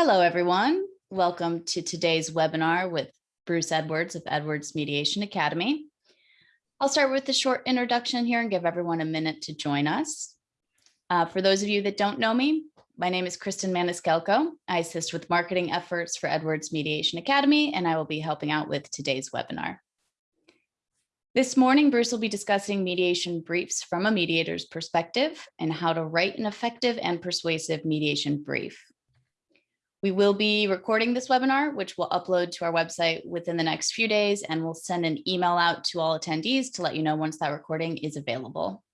Hello, everyone. Welcome to today's webinar with Bruce Edwards of Edwards Mediation Academy. I'll start with a short introduction here and give everyone a minute to join us. Uh, for those of you that don't know me, my name is Kristen Maniscalco. I assist with marketing efforts for Edwards Mediation Academy, and I will be helping out with today's webinar. This morning, Bruce will be discussing mediation briefs from a mediator's perspective and how to write an effective and persuasive mediation brief. We will be recording this webinar, which we'll upload to our website within the next few days, and we'll send an email out to all attendees to let you know once that recording is available.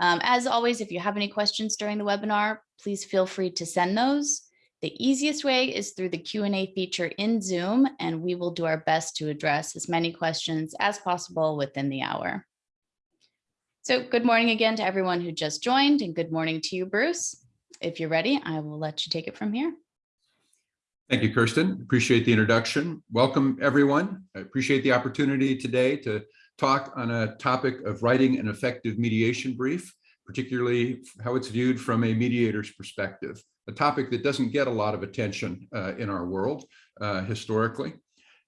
Um, as always, if you have any questions during the webinar, please feel free to send those. The easiest way is through the Q&A feature in Zoom, and we will do our best to address as many questions as possible within the hour. So good morning again to everyone who just joined, and good morning to you, Bruce. If you're ready, I will let you take it from here. Thank you, Kirsten. Appreciate the introduction. Welcome, everyone. I appreciate the opportunity today to talk on a topic of writing an effective mediation brief, particularly how it's viewed from a mediator's perspective, a topic that doesn't get a lot of attention uh, in our world uh, historically.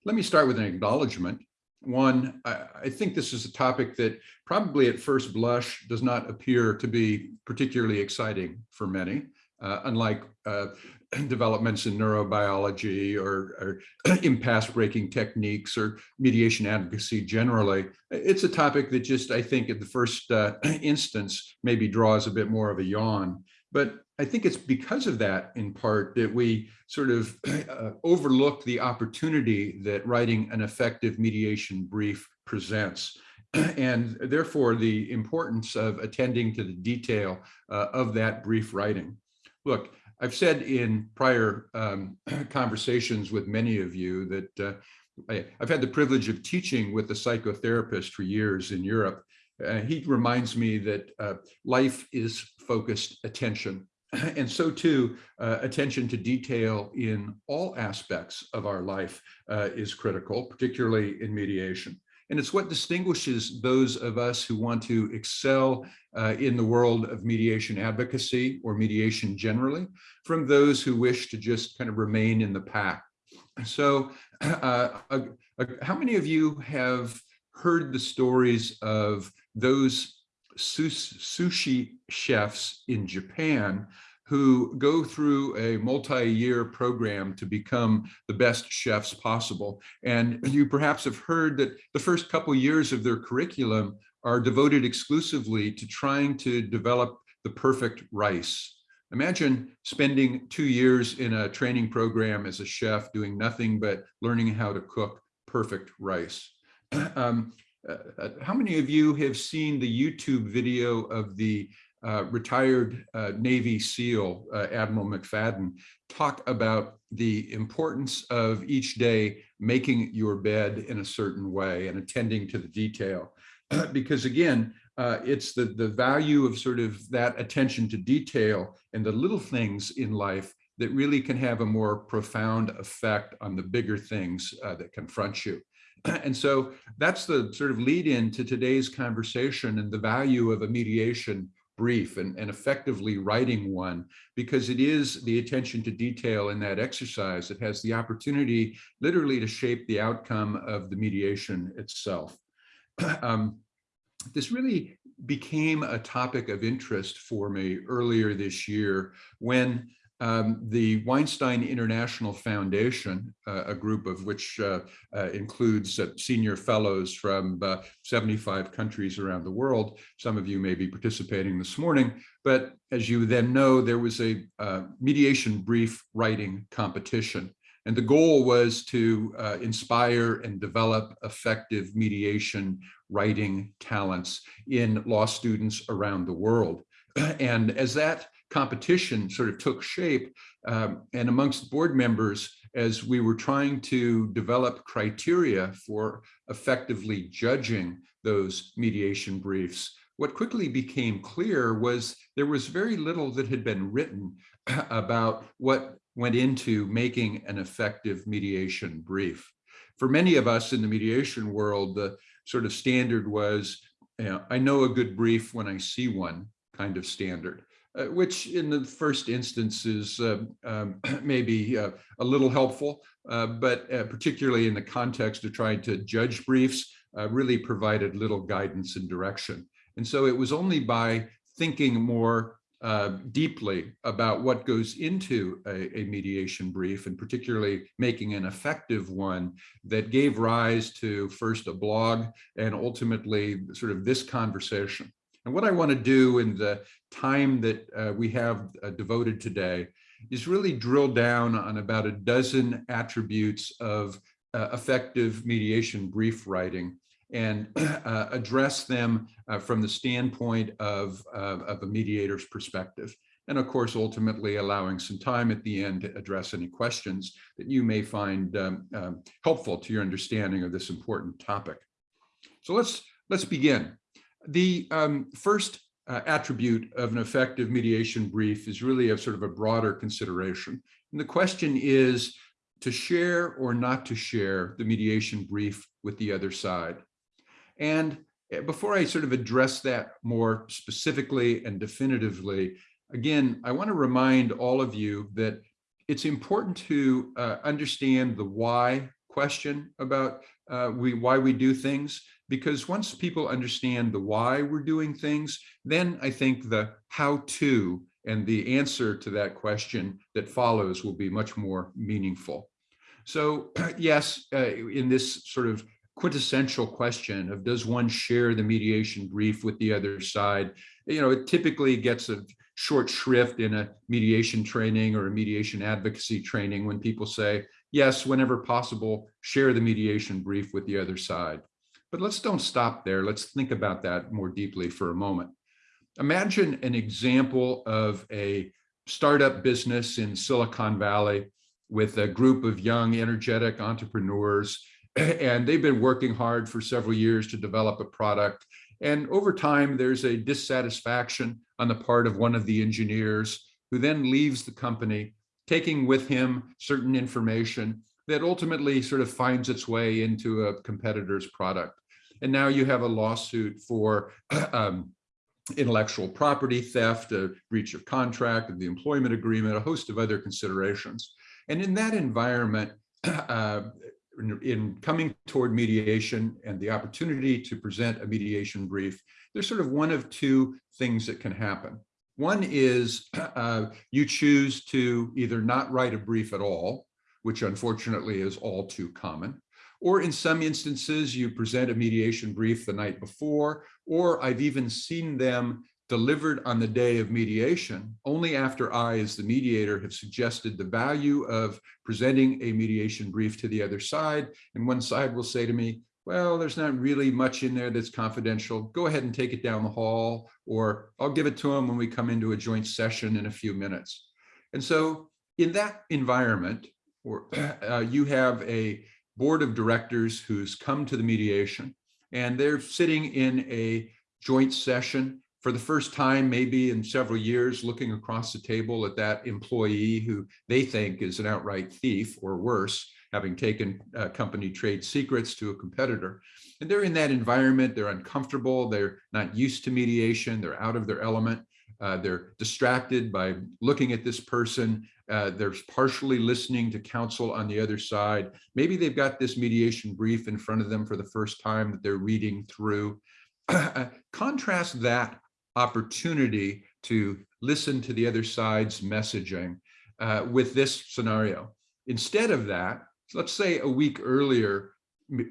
Let me start with an acknowledgement. One, I, I think this is a topic that probably at first blush does not appear to be particularly exciting for many. Uh, unlike uh, developments in neurobiology or, or impasse breaking techniques or mediation advocacy generally. It's a topic that just, I think at the first uh, instance, maybe draws a bit more of a yawn. But I think it's because of that, in part, that we sort of uh, overlook the opportunity that writing an effective mediation brief presents and therefore the importance of attending to the detail uh, of that brief writing. Look, I've said in prior um, conversations with many of you that uh, I, have had the privilege of teaching with a psychotherapist for years in Europe. Uh, he reminds me that uh, life is focused attention. And so too, uh, attention to detail in all aspects of our life uh, is critical, particularly in mediation. And it's what distinguishes those of us who want to excel uh, in the world of mediation advocacy or mediation generally from those who wish to just kind of remain in the pack. So uh, uh, uh how many of you have heard the stories of those sushi chefs in Japan who go through a multi-year program to become the best chefs possible. And you perhaps have heard that the first couple years of their curriculum are devoted exclusively to trying to develop the perfect rice. Imagine spending two years in a training program as a chef doing nothing but learning how to cook perfect rice. um, uh, uh, how many of you have seen the YouTube video of the uh, retired uh, Navy SEAL uh, Admiral McRaven talk about the importance of each day making your bed in a certain way and attending to the detail. because again, uh, it's the, the value of sort of that attention to detail and the little things in life that really can have a more profound effect on the bigger things uh, that confront you. And so that's the sort of lead in to today's conversation and the value of a mediation brief and, and effectively writing one because it is the attention to detail in that exercise that has the opportunity literally to shape the outcome of the mediation itself. um, this really became a topic of interest for me earlier this year when um, the Weinstein International Foundation, uh, a group of which uh, uh, includes uh, senior fellows from uh, 75 countries around the world. Some of you may be participating this morning, but as you then know, there was a uh, mediation brief writing competition. And the goal was to inspire and develop effective mediation writing talents in law students around the world. And as that competition sort of took shape um, and amongst board members as we were trying to develop criteria for effectively judging those mediation briefs, what quickly became clear was there was very little that had been written about what went into making an effective mediation brief. For many of us in the mediation world, the sort of standard was, you know, I know a good brief when I see one kind of standard. Uh, which in the first instance is uh, um, maybe uh, a little helpful, uh, but uh, particularly in the context of trying to judge briefs, uh, really provided little guidance and direction. And so it was only by thinking more deeply about what goes into a, a, mediation brief and particularly making an effective one that gave rise to first a blog and ultimately sort of this conversation. And what I want to do in the time that uh, we have uh, devoted today is really drill down on about a dozen attributes of uh, effective mediation brief writing and uh, address them uh, from the standpoint of, of a mediator's perspective. And of course, ultimately allowing some time at the end to address any questions that you may find um, um, helpful to your understanding of this important topic. So let's, let's begin. The um, first uh, attribute of an effective mediation brief is really a sort of a broader consideration. And the question is to share or not to share the mediation brief with the other side. And eh, before I sort of address that more specifically and definitively, again, I want to remind all of you that it's important to uh, understand the why question about uh, we why we do things because once people understand the why we're doing things, then I think the how to and the answer to that question that follows will be much more meaningful. So yes, uh, in this sort of quintessential question of does one share the mediation brief with the other side? You know, it typically gets a short shrift in a mediation training or a mediation advocacy training when people say, yes, whenever possible, share the mediation brief with the other side. But let's don't stop there. Let's think about that more deeply for a moment. Imagine an example of a startup business in Silicon Valley with a group of young, energetic entrepreneurs and they've been working hard for several years to develop a product. And over time, there's a dissatisfaction on the part of one of the engineers who then leaves the company, taking with him certain information that ultimately sort of finds its way into a competitor's product. And now you have a lawsuit for um, intellectual property theft, a breach of contract of the employment agreement, a host of other considerations. And in that environment, uh, in coming toward mediation and the opportunity to present a mediation brief, there's sort of one of two things that can happen. One is uh, you choose to either not write a brief at all, which unfortunately is all too common, or in some instances, you present a mediation brief the night before, or I've even seen them delivered on the day of mediation only after I, as the mediator, have suggested the value of presenting a mediation brief to the other side. And one side will say to me, well, there's not really much in there that's confidential. Go ahead and take it down the hall, or I'll give it to them when we come into a joint session in a few minutes. And so in that environment, or, uh, you have a board of directors who's come to the mediation and they're sitting in a joint session for the first time, maybe in several years, looking across the table at that employee who they think is an outright thief or worse, having taken uh, company trade secrets to a competitor. And they're in that environment, they're uncomfortable, they're not used to mediation, they're out of their element. Uh, they're distracted by looking at this person. Uh, they're partially listening to counsel on the other side. Maybe they've got this mediation brief in front of them for the first time that they're reading through. Contrast that opportunity to listen to the other side's messaging uh, with this scenario. Instead of that, let's say a week earlier,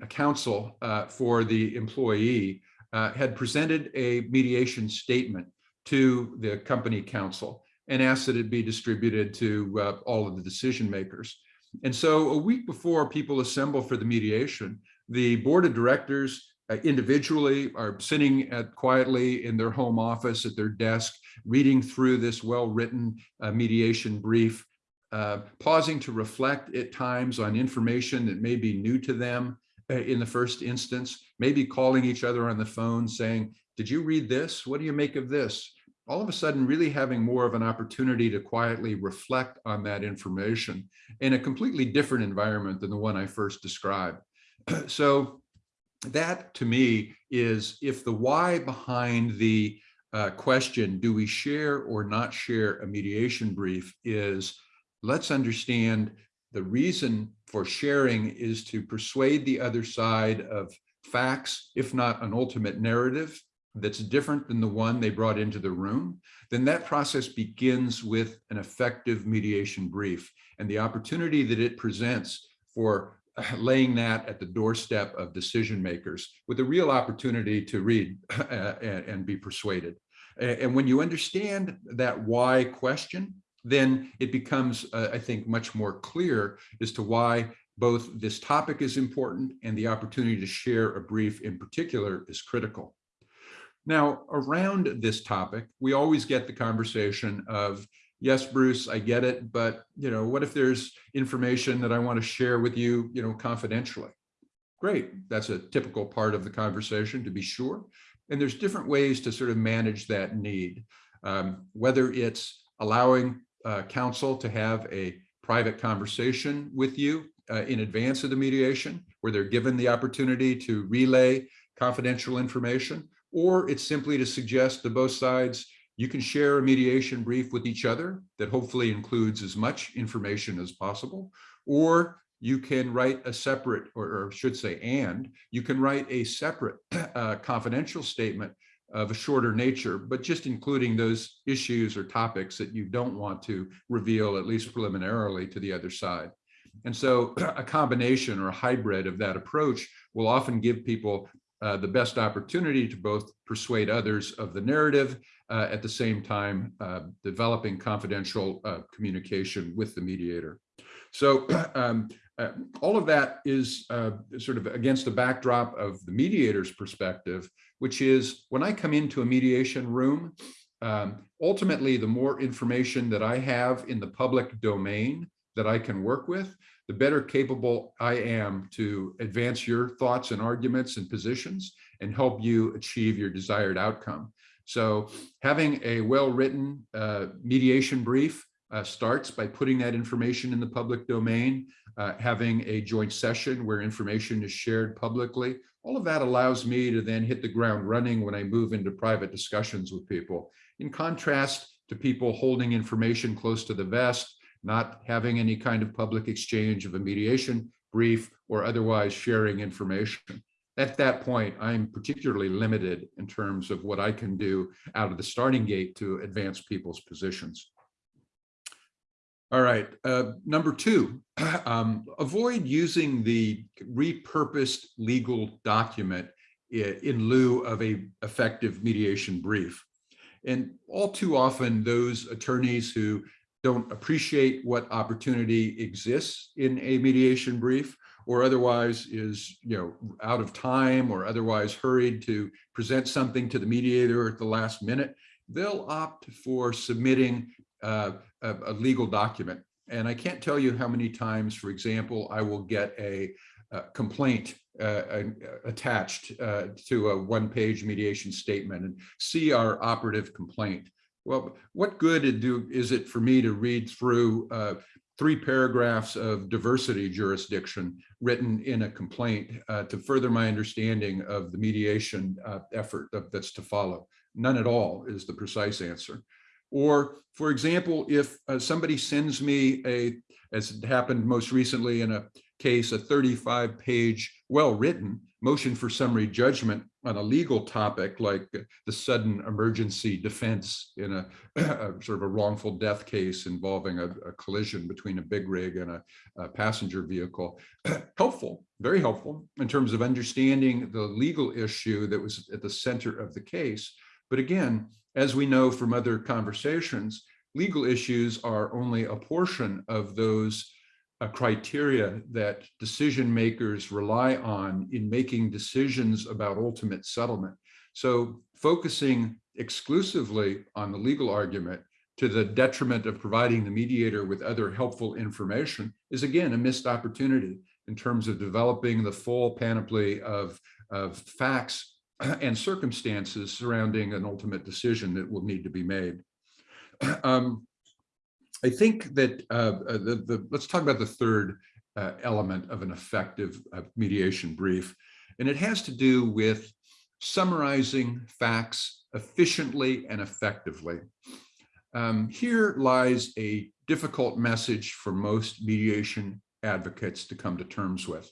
a counsel uh, for the employee uh, had presented a mediation statement to the company counsel and asked that it be distributed to uh, all of the decision makers. And so a week before people assemble for the mediation, the board of directors uh, individually are sitting at quietly in their home office at their desk, reading through this well-written uh, mediation brief, uh, pausing to reflect at times on information that may be new to them uh, in the first instance, maybe calling each other on the phone saying, did you read this? What do you make of this? All of a sudden really having more of an opportunity to quietly reflect on that information in a completely different environment than the one I first described. so that to me is if the why behind the uh, question, do we share or not share a mediation brief is let's understand the reason for sharing is to persuade the other side of facts, if not an ultimate narrative that's different than the one they brought into the room, then that process begins with an effective mediation brief and the opportunity that it presents for laying that at the doorstep of decision makers with a real opportunity to read and, and be persuaded. And when you understand that why question, then it becomes, uh, I think, much more clear as to why both this topic is important and the opportunity to share a brief in particular is critical. Now, around this topic, we always get the conversation of, yes, Bruce, I get it, but you know, what if there's information that I want to share with you, you know, confidentially? Great, that's a typical part of the conversation to be sure. And there's different ways to sort of manage that need, um, whether it's allowing uh, counsel to have a private conversation with you uh, in advance of the mediation, where they're given the opportunity to relay confidential information, or it's simply to suggest to both sides, you can share a mediation brief with each other that hopefully includes as much information as possible, or you can write a separate, or, or should say, and you can write a separate uh, confidential statement of a shorter nature, but just including those issues or topics that you don't want to reveal, at least preliminarily, to the other side. And so a combination or a hybrid of that approach will often give people uh, the best opportunity to both persuade others of the narrative uh, at the same time uh, developing confidential uh, communication with the mediator. So um, uh, all of that is sort of against the backdrop of the mediator's perspective, which is when I come into a mediation room, um, ultimately, the more information that I have in the public domain that I can work with, the better capable I am to advance your thoughts and arguments and positions and help you achieve your desired outcome. So having a well-written uh, mediation brief uh, starts by putting that information in the public domain, uh, having a joint session where information is shared publicly. All of that allows me to then hit the ground running when I move into private discussions with people. In contrast to people holding information close to the vest, not having any kind of public exchange of a mediation brief or otherwise sharing information. At that point, I'm particularly limited in terms of what I can do out of the starting gate to advance people's positions. All right, uh, number two, um, avoid using the repurposed legal document in lieu of a effective mediation brief. And all too often, those attorneys who don't appreciate what opportunity exists in a mediation brief or otherwise is you know out of time or otherwise hurried to present something to the mediator at the last minute they'll opt for submitting uh, a, a, legal document. And i can't tell you how many times for example i will get a, a complaint uh, attached uh, to a one-page mediation statement and see our operative complaint well, what good do, is it for me to read through uh, three paragraphs of diversity jurisdiction written in a complaint uh, to further my understanding of the mediation uh, effort that's to follow? None at all is the precise answer. Or, for example, if uh, somebody sends me a, as happened most recently in a case, a 35 page, well-written motion for summary judgment on a legal topic like the sudden emergency defense in a, a sort of a wrongful death case involving a, a collision between a big rig and a, a passenger vehicle. helpful, very helpful in terms of understanding the legal issue that was at the center of the case. But again, as we know from other conversations, legal issues are only a portion of those a criteria that decision makers rely on in making decisions about ultimate settlement. So focusing exclusively on the legal argument to the detriment of providing the mediator with other helpful information is again a missed opportunity in terms of developing the full panoply of, of facts and circumstances surrounding an ultimate decision that will need to be made. Um, I think that uh, uh, the, the, let's talk about the third uh, element of an effective uh, mediation brief. And it has to do with summarizing facts efficiently and effectively. Um, here lies a difficult message for most mediation advocates to come to terms with.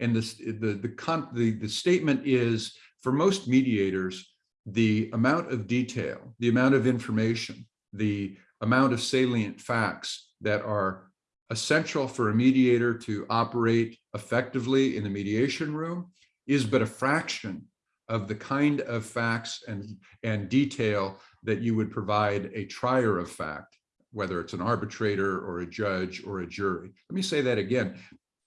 And this, the, the, the, the statement is, for most mediators, the amount of detail, the amount of information, the amount of salient facts that are essential for a mediator to operate effectively in the mediation room is but a fraction of the kind of facts and, and detail that you would provide a trier of fact, whether it's an arbitrator or a judge or a jury. Let me say that again.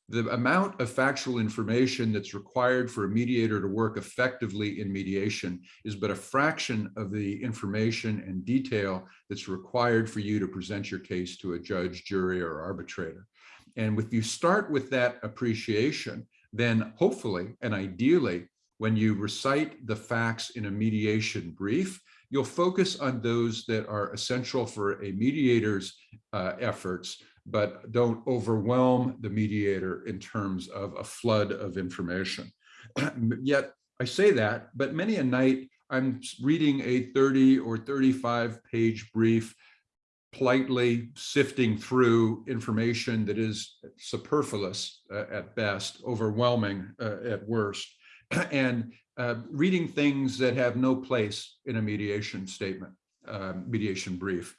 The amount of factual information that's required for a mediator to work effectively in mediation is but a fraction of the information and detail that's required for you to present your case to a judge, jury, or arbitrator. And if you start with that appreciation, then hopefully and ideally, when you recite the facts in a mediation brief, you'll focus on those that are essential for a mediator's uh, efforts, but don't overwhelm the mediator in terms of a flood of information. Yet I say that, but many a night I'm reading a 30 or 35 page brief, politely sifting through information that is superfluous uh, at best, overwhelming uh, at worst, and uh, reading things that have no place in a mediation statement, uh, mediation brief.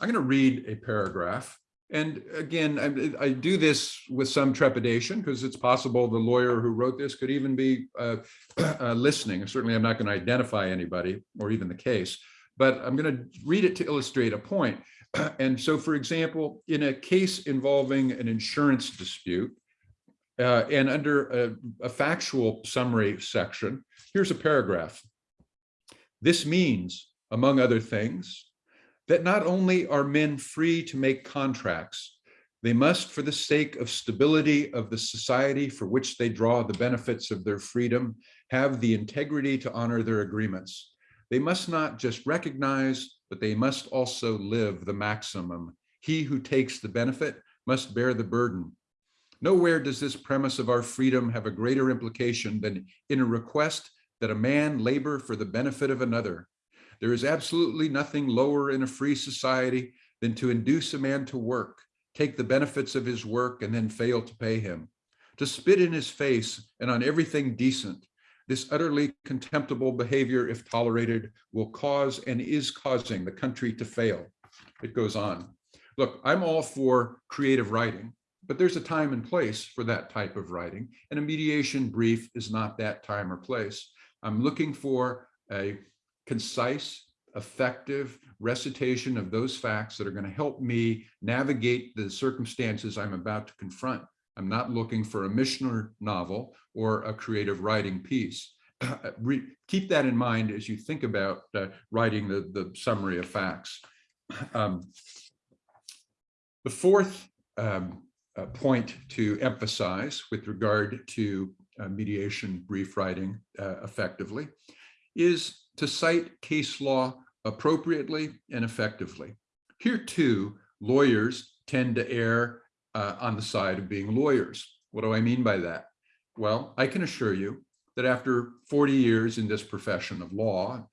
I'm going to read a paragraph. And again, I, I do this with some trepidation because it's possible the lawyer who wrote this could even be uh, uh, listening. Certainly, I'm not going to identify anybody or even the case, but I'm going to read it to illustrate a point. And so, for example, in a case involving an insurance dispute, uh, and under a, a factual summary section, here's a paragraph. This means, among other things, that not only are men free to make contracts, they must, for the sake of stability of the society for which they draw the benefits of their freedom, have the integrity to honor their agreements. They must not just recognize, but they must also live the maximum. He who takes the benefit must bear the burden. Nowhere does this premise of our freedom have a greater implication than in a request that a man labor for the benefit of another. There is absolutely nothing lower in a free society than to induce a man to work, take the benefits of his work, and then fail to pay him. To spit in his face and on everything decent, this utterly contemptible behavior, if tolerated, will cause and is causing the country to fail. It goes on. Look, I'm all for creative writing but there's a time and place for that type of writing and a mediation brief is not that time or place. I'm looking for a concise, effective recitation of those facts that are going to help me navigate the circumstances I'm about to confront. I'm not looking for a Michener novel or a creative writing piece. keep that in mind as you think about uh, writing the, the summary of facts. Um, the fourth um, uh, point to emphasize with regard to uh, mediation brief writing uh, effectively is to cite case law appropriately and effectively. Here too, lawyers tend to err uh, on the side of being lawyers. What do I mean by that? Well, I can assure you that after 40 years in this profession of law,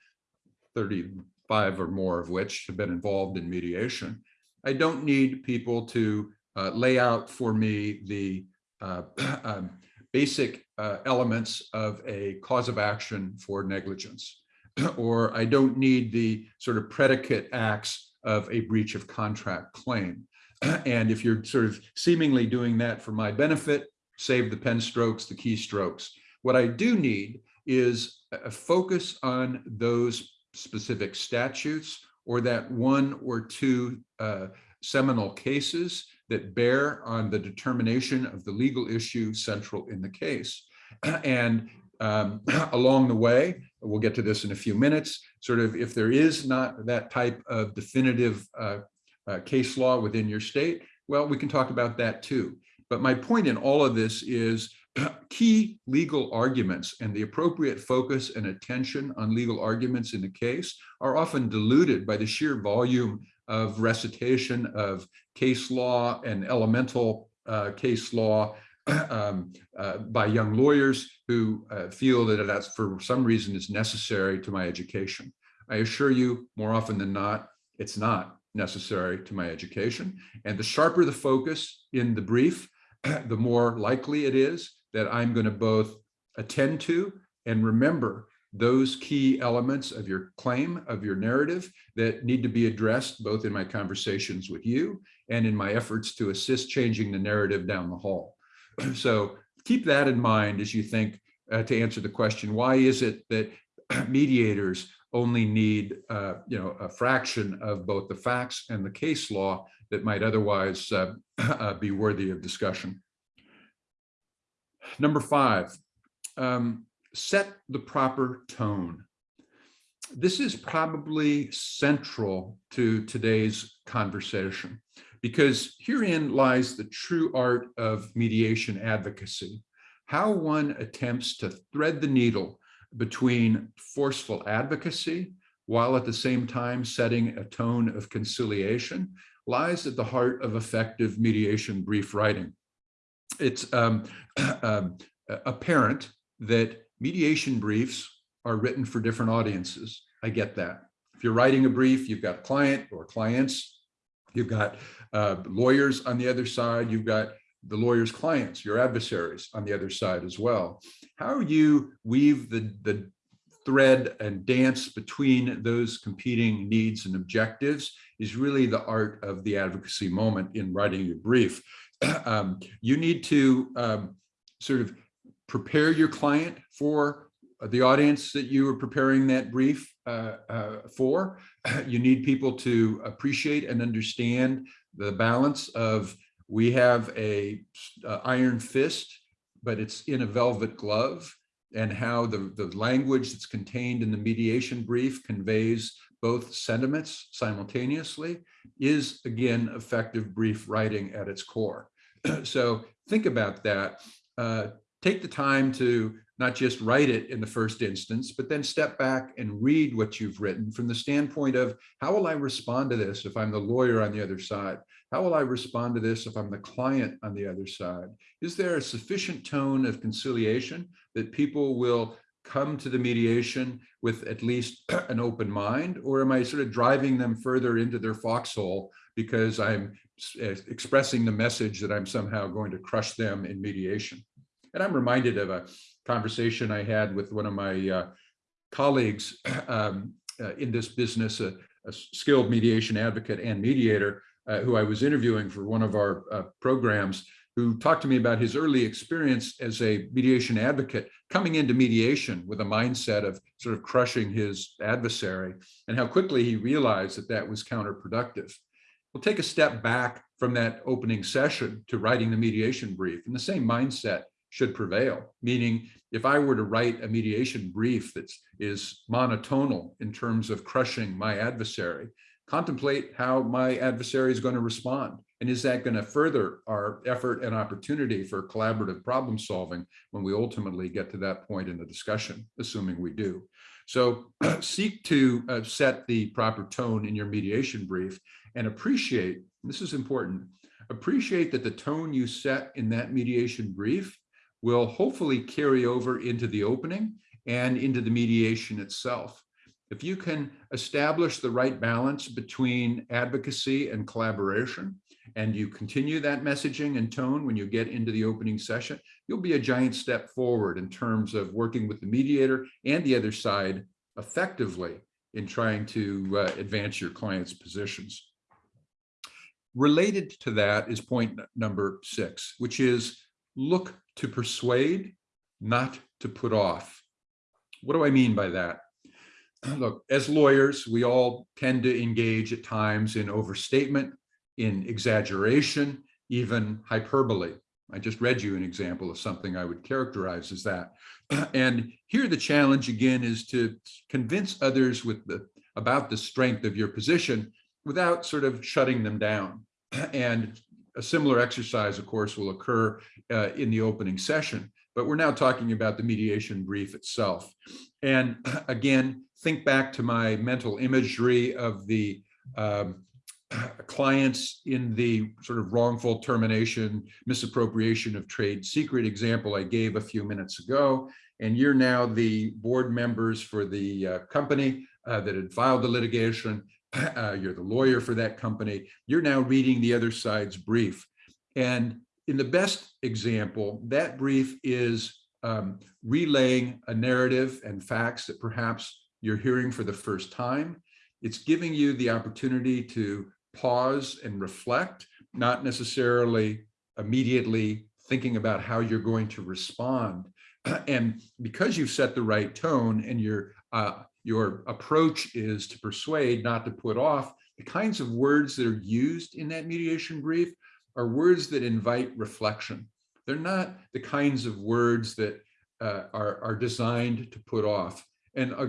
35 or more of which have been involved in mediation, I don't need people to uh, lay out for me the uh, um, basic uh, elements of a cause of action for negligence, or I don't need the sort of predicate acts of a breach of contract claim. And if you're sort of seemingly doing that for my benefit, save the pen strokes, the keystrokes. What I do need is a focus on those specific statutes or that one or two uh, seminal cases that bear on the determination of the legal issue central in the case. And um, along the way, we'll get to this in a few minutes, sort of if there is not that type of definitive uh, uh, case law within your state, well, we can talk about that too. But my point in all of this is key legal arguments and the appropriate focus and attention on legal arguments in the case are often diluted by the sheer volume of recitation of case law and elemental uh, case law um, uh, by young lawyers who uh, feel that that's for some reason is necessary to my education. I assure you more often than not, it's not necessary to my education. And the sharper the focus in the brief, the more likely it is that I'm going to both attend to and remember those key elements of your claim, of your narrative that need to be addressed both in my conversations with you and in my efforts to assist changing the narrative down the hall. So keep that in mind as you think uh, to answer the question, why is it that mediators only need uh, you know, a fraction of both the facts and the case law that might otherwise uh, uh be worthy of discussion. Number five, um, set the proper tone. This is probably central to today's conversation because herein lies the true art of mediation advocacy, how one attempts to thread the needle between forceful advocacy while at the same time setting a tone of conciliation lies at the heart of effective mediation brief writing. It's um, um, apparent that mediation briefs are written for different audiences. I get that. If you're writing a brief, you've got a client or clients, you've got uh, lawyers on the other side, you've got the lawyer's clients, your adversaries on the other side as well. How you weave the, the thread and dance between those competing needs and objectives is really the art of the advocacy moment in writing your brief. um, you need to um, sort of prepare your client for the audience that you are preparing that brief uh, uh, for. You need people to appreciate and understand the balance of we have a, a iron fist, but it's in a velvet glove and how the, the language that's contained in the mediation brief conveys both sentiments simultaneously is again effective brief writing at its core. so think about that. Uh, take the time to not just write it in the first instance, but then step back and read what you've written from the standpoint of how will I respond to this if I'm the lawyer on the other side? How will I respond to this if I'm the client on the other side? Is there a sufficient tone of conciliation that people will come to the mediation with at least an open mind, or am I sort of driving them further into their foxhole because I'm expressing the message that I'm somehow going to crush them in mediation? And I'm reminded of a conversation I had with one of my uh, colleagues um, uh, in this business, a, a, skilled mediation advocate and mediator, uh, who I was interviewing for one of our uh, programs, who talked to me about his early experience as a mediation advocate, coming into mediation with a mindset of sort of crushing his adversary, and how quickly he realized that that was counterproductive. We'll take a step back from that opening session to writing the mediation brief, and the same mindset should prevail. Meaning, if I were to write a mediation brief that is monotonal in terms of crushing my adversary, contemplate how my adversary is going to respond. And is that going to further our effort and opportunity for collaborative problem solving when we ultimately get to that point in the discussion, assuming we do. So seek to uh, set the proper tone in your mediation brief and appreciate, this is important, appreciate that the tone you set in that mediation brief will hopefully carry over into the opening and into the mediation itself. If you can establish the right balance between advocacy and collaboration, and you continue that messaging and tone when you get into the opening session, you'll be a giant step forward in terms of working with the mediator and the other side effectively in trying to uh, advance your client's positions. Related to that is point number six, which is look to persuade, not to put off. What do I mean by that? Look, as lawyers, we all tend to engage at times in overstatement, in exaggeration, even hyperbole. I just read you an example of something I would characterize as that. And here the challenge again is to convince others with the about the strength of your position without sort of shutting them down. And a similar exercise, of course, will occur uh, in the opening session, but we're now talking about the mediation brief itself. And again, think back to my mental imagery of the um, clients in the sort of wrongful termination, misappropriation of trade secret example I gave a few minutes ago. And you're now the board members for the uh, company uh, that had filed the litigation. Uh, you're the lawyer for that company. You're now reading the other side's brief. And in the best example, that brief is um, relaying a narrative and facts that perhaps you're hearing for the first time. It's giving you the opportunity to pause and reflect, not necessarily immediately thinking about how you're going to respond. And because you've set the right tone and your uh, your approach is to persuade, not to put off, the kinds of words that are used in that mediation brief are words that invite reflection. They're not the kinds of words that uh, are, are designed to put off. And uh,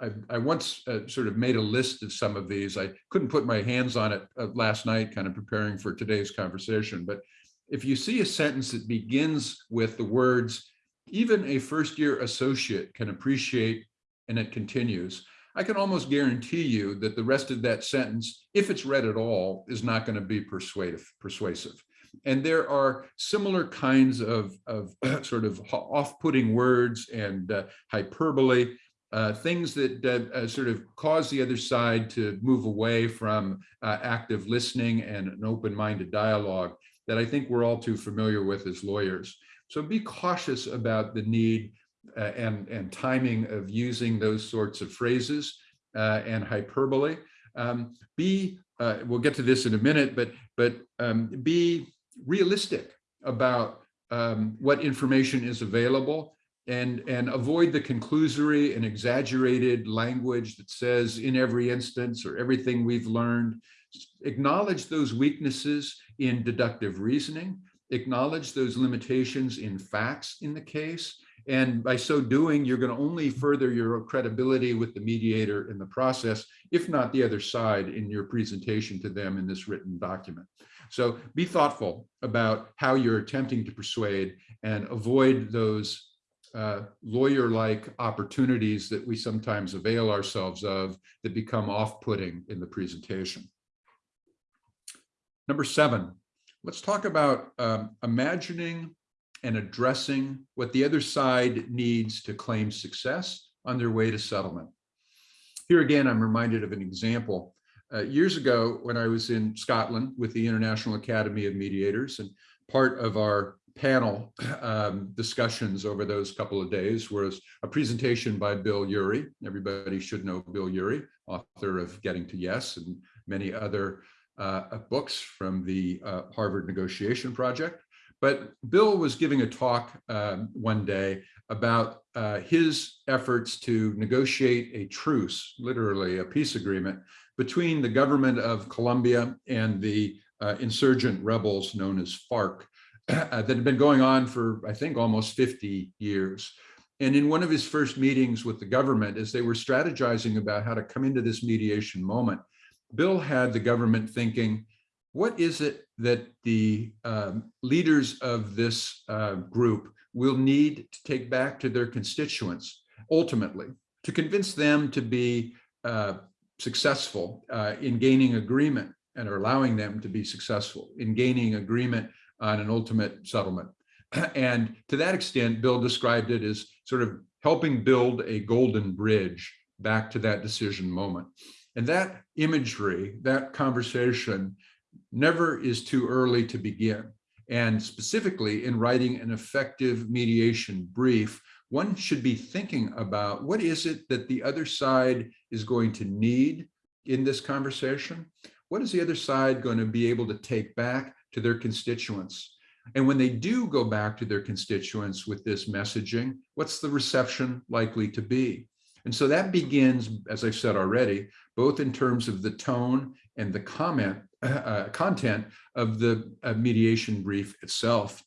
I, I, once uh, sort of made a list of some of these. I couldn't put my hands on it uh, last night, kind of preparing for today's conversation. But if you see a sentence that begins with the words, even a first year associate can appreciate, and it continues, I can almost guarantee you that the rest of that sentence, if it's read at all, is not going to be persuasive. persuasive. And there are similar kinds of, of sort of off-putting words and uh, hyperbole uh, things that uh, uh, sort of cause the other side to move away from uh, active listening and an open-minded dialogue that I think we're all too familiar with as lawyers. So be cautious about the need uh, and, and timing of using those sorts of phrases uh, and hyperbole. Um, be, we'll get to this in a minute, but, but um, be realistic about um, what information is available and, and avoid the conclusory and exaggerated language that says in every instance or everything we've learned. Acknowledge those weaknesses in deductive reasoning, acknowledge those limitations in facts in the case. And by so doing, you're going to only further your credibility with the mediator in the process, if not the other side in your presentation to them in this written document. So be thoughtful about how you're attempting to persuade and avoid those uh, lawyer-like opportunities that we sometimes avail ourselves of that become off-putting in the presentation. Number seven, let's talk about um, imagining and addressing what the other side needs to claim success on their way to settlement. Here again, I'm reminded of an example. Uh, years ago, when I was in Scotland with the International Academy of Mediators, and part of our panel um, discussions over those couple of days was a presentation by Bill Ury. Everybody should know Bill Ury, author of Getting to Yes and many other uh, books from the uh, Harvard Negotiation Project. But Bill was giving a talk um, one day about uh, his efforts to negotiate a truce, literally a peace agreement, between the government of Colombia and the uh, insurgent rebels known as FARC. that had been going on for, I think, almost 50 years. And in one of his first meetings with the government, as they were strategizing about how to come into this mediation moment, Bill had the government thinking, what is it that the um, leaders of this uh, group will need to take back to their constituents ultimately to convince them to be uh, successful uh, in gaining agreement and are allowing them to be successful in gaining agreement on an ultimate settlement. And to that extent, Bill described it as sort of helping build a golden bridge back to that decision moment. And that imagery, that conversation never is too early to begin. And specifically in writing an effective mediation brief, one should be thinking about what is it that the other side is going to need in this conversation? What is the other side going to be able to take back to their constituents. And when they do go back to their constituents with this messaging, what's the reception likely to be? And so that begins, as I've said already, both in terms of the tone and the comment uh, content of the uh, mediation brief itself.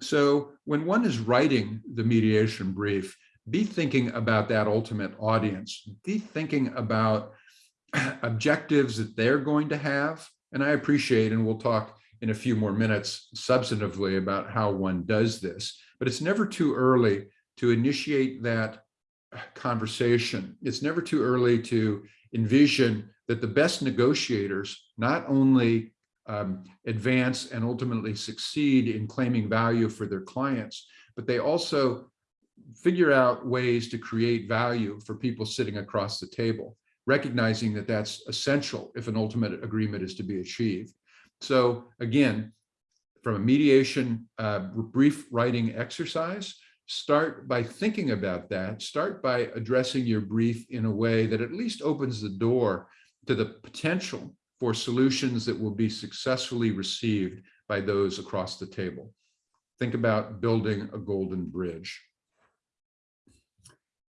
So when one is writing the mediation brief, be thinking about that ultimate audience, be thinking about objectives that they're going to have. And I appreciate, and we'll talk in a few more minutes substantively about how one does this, but it's never too early to initiate that conversation. It's never too early to envision that the best negotiators not only um, advance and ultimately succeed in claiming value for their clients, but they also figure out ways to create value for people sitting across the table, recognizing that that's essential if an ultimate agreement is to be achieved. So again, from a mediation uh, brief writing exercise, start by thinking about that. Start by addressing your brief in a way that at least opens the door to the potential for solutions that will be successfully received by those across the table. Think about building a golden bridge.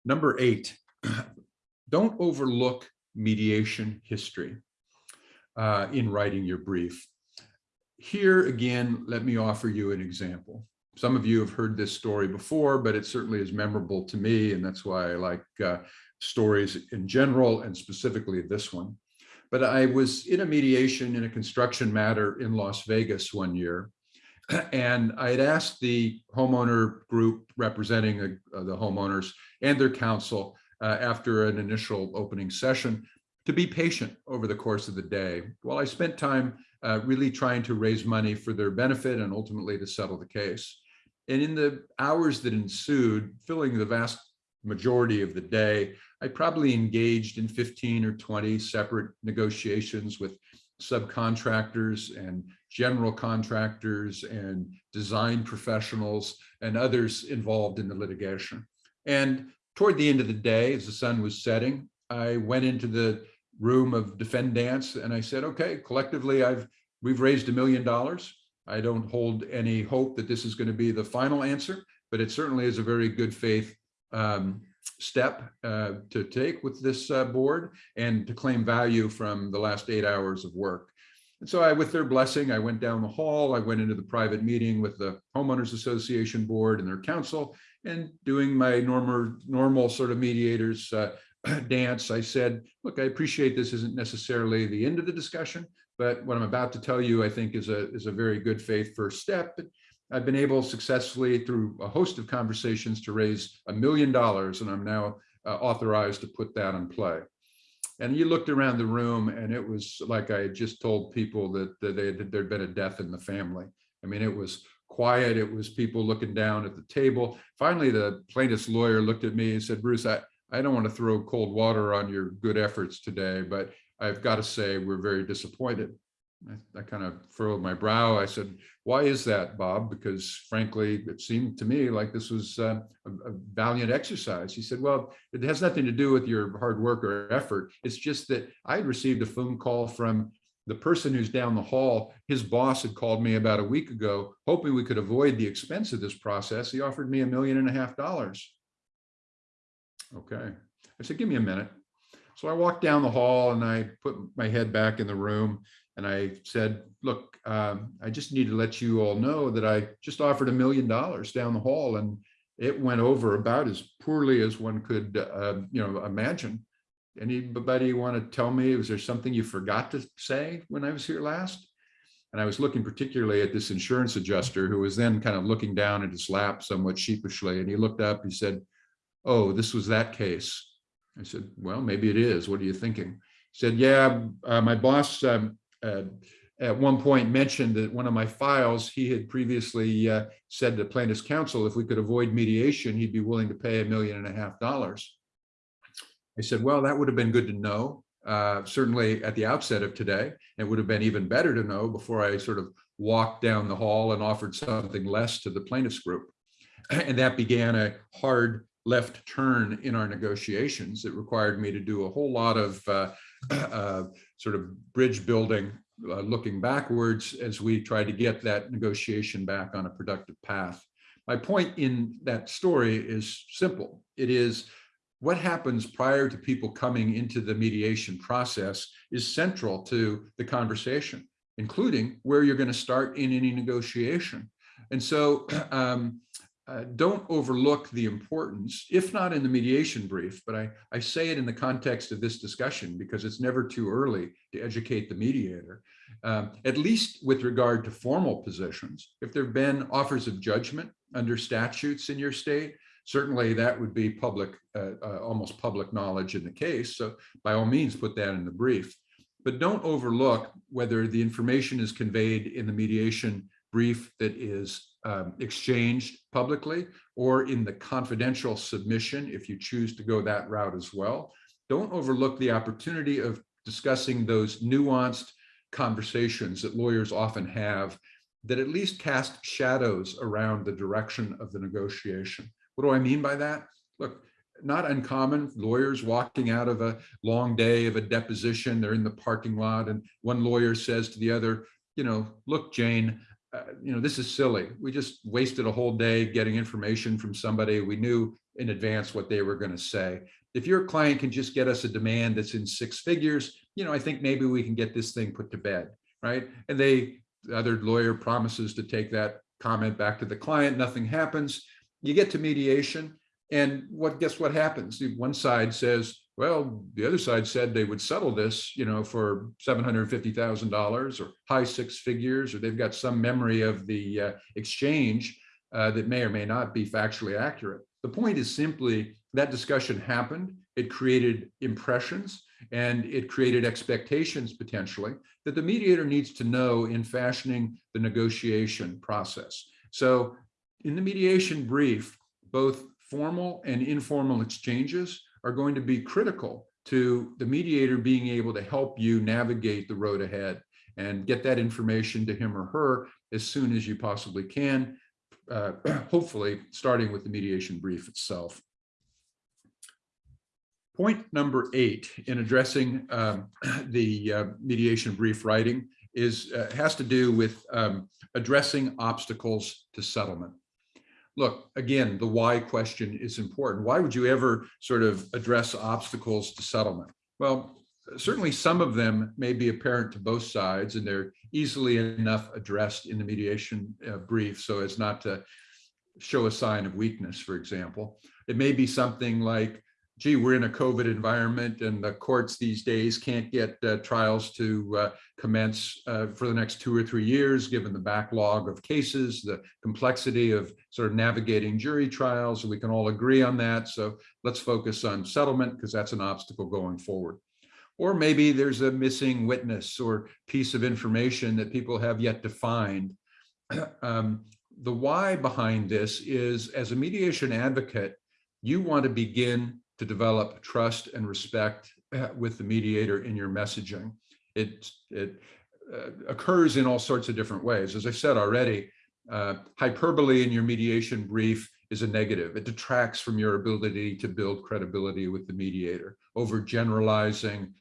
Number eight, don't overlook mediation history uh, in writing your brief. Here again, let me offer you an example. Some of you have heard this story before, but it certainly is memorable to me, and that's why I like uh, stories in general and specifically this one. But I was in a mediation in a construction matter in Las Vegas one year, and I had asked the homeowner group representing uh, the homeowners and their counsel uh, after an initial opening session to be patient over the course of the day while I spent time uh, really trying to raise money for their benefit and ultimately to settle the case. And in the hours that ensued, filling the vast majority of the day, I probably engaged in 15 or 20 separate negotiations with subcontractors and general contractors and design professionals and others involved in the litigation. And toward the end of the day, as the sun was setting, I went into the room of defendants and I said, okay, collectively, I've we've raised a million dollars. I don't hold any hope that this is going to be the final answer, but it certainly is a very good faith um, step uh, to take with this uh, board and to claim value from the last eight hours of work. And so I, with their blessing, I went down the hall, I went into the private meeting with the homeowners association board and their counsel and doing my normal, normal sort of mediators uh, dance. I said, look, I appreciate this isn't necessarily the end of the discussion, but what I'm about to tell you, I think is a, is a very good faith first step. I've been able successfully through a host of conversations to raise a million dollars and I'm now uh, authorized to put that in play. And you looked around the room and it was like I had just told people that, that they had, there'd been a death in the family. I mean, it was quiet. It was people looking down at the table. Finally, the plaintiff's lawyer looked at me and said, Bruce, I, I don't want to throw cold water on your good efforts today, but I've got to say we're very disappointed. I, I, kind of furrowed my brow. I said, why is that, Bob? Because frankly, it seemed to me like this was uh, a, a, valiant exercise. He said, well, it has nothing to do with your hard work or effort. It's just that I had received a phone call from the person who's down the hall. His boss had called me about a week ago, hoping we could avoid the expense of this process. He offered me a million and a half dollars. Okay. I said, give me a minute. So I walked down the hall and I put my head back in the room and I said, look, um, I just need to let you all know that I just offered a million dollars down the hall and it went over about as poorly as one could, uh, you know, imagine. Anybody want to tell me, was there something you forgot to say when I was here last? And I was looking particularly at this insurance adjuster who was then kind of looking down at his lap somewhat sheepishly. And he looked up, he said, oh, this was that case. I said, well, maybe it is. What are you thinking? He said, yeah, uh, my boss um, uh, at one point mentioned that one of my files, he had previously uh, said to plaintiff's counsel, if we could avoid mediation, he'd be willing to pay a million and a half dollars. I said, well, that would have been good to know. Uh, certainly at the outset of today, it would have been even better to know before I sort of walked down the hall and offered something less to the plaintiff's group. And that began a hard left turn in our negotiations. It required me to do a whole lot of uh, uh, sort of bridge building, uh, looking backwards as we tried to get that negotiation back on a productive path. My point in that story is simple. It is what happens prior to people coming into the mediation process is central to the conversation, including where you're going to start in any negotiation. And so um, uh, don't overlook the importance, if not in the mediation brief, but I, I say it in the context of this discussion because it's never too early to educate the mediator, um, at least with regard to formal positions. If there have been offers of judgment under statutes in your state, certainly that would be public, uh, uh, almost public knowledge in the case. So by all means, put that in the brief. But don't overlook whether the information is conveyed in the mediation brief that is um, exchanged publicly or in the confidential submission, if you choose to go that route as well. Don't overlook the opportunity of discussing those nuanced conversations that lawyers often have that at least cast shadows around the direction of the negotiation. What do I mean by that? Look, not uncommon, lawyers walking out of a long day of a deposition, they're in the parking lot and one lawyer says to the other, you know, look, Jane, uh, you know, this is silly. We just wasted a whole day getting information from somebody. We knew in advance what they were going to say. If your client can just get us a demand that's in six figures, you know, I think maybe we can get this thing put to bed, right? And they, the other lawyer promises to take that comment back to the client. Nothing happens. You get to mediation and what, guess what happens? One side says, well, the other side said they would settle this, you know, for $750,000 or high six figures, or they've got some memory of the uh, exchange uh, that may or may not be factually accurate. The point is simply that discussion happened. It created impressions and it created expectations potentially that the mediator needs to know in fashioning the negotiation process. So in the mediation brief, both formal and informal exchanges are going to be critical to the mediator being able to help you navigate the road ahead and get that information to him or her as soon as you possibly can, uh, hopefully starting with the mediation brief itself. Point number eight in addressing um, the uh, mediation brief writing is uh, has to do with um, addressing obstacles to settlement look, again, the why question is important. Why would you ever sort of address obstacles to settlement? Well, certainly some of them may be apparent to both sides and they're easily enough addressed in the mediation uh, brief so as not to show a sign of weakness, for example. It may be something like, gee, we're in a COVID environment and the courts these days can't get uh, trials to uh, commence uh, for the next two or three years, given the backlog of cases, the complexity of sort of navigating jury trials. We can all agree on that. So let's focus on settlement because that's an obstacle going forward. Or maybe there's a missing witness or piece of information that people have yet to find. um, the why behind this is as a mediation advocate, you want to begin to develop trust and respect uh, with the mediator in your messaging. It, it uh, occurs in all sorts of different ways. As I said already, uh, hyperbole in your mediation brief is a negative. It detracts from your ability to build credibility with the mediator. Overgeneralizing,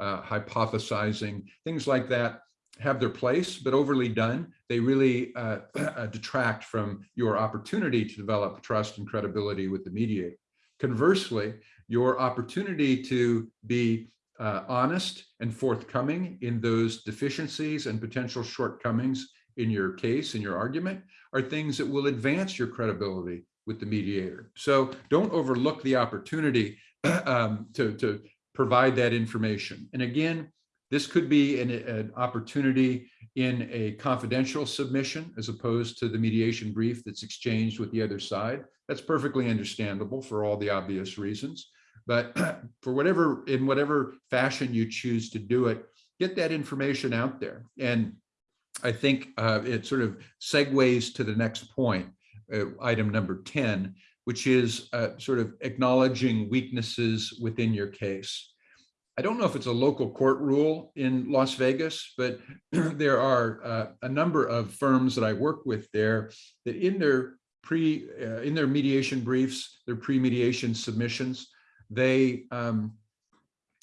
uh, hypothesizing, things like that have their place, but overly done, they really uh, detract from your opportunity to develop trust and credibility with the mediator. Conversely, your opportunity to be uh, honest and forthcoming in those deficiencies and potential shortcomings in your case, in your argument, are things that will advance your credibility with the mediator. So don't overlook the opportunity um, to, to provide that information. And again, this could be an, an, opportunity in a confidential submission as opposed to the mediation brief that's exchanged with the other side. That's perfectly understandable for all the obvious reasons. But for whatever, in whatever fashion you choose to do it, get that information out there. And I think uh, it sort of segues to the next point, uh, item number 10, which is uh, sort of acknowledging weaknesses within your case. I don't know if it's a local court rule in Las Vegas, but there are uh, a number of firms that I work with there that in their pre uh, in their mediation briefs, their pre-mediation submissions, they um,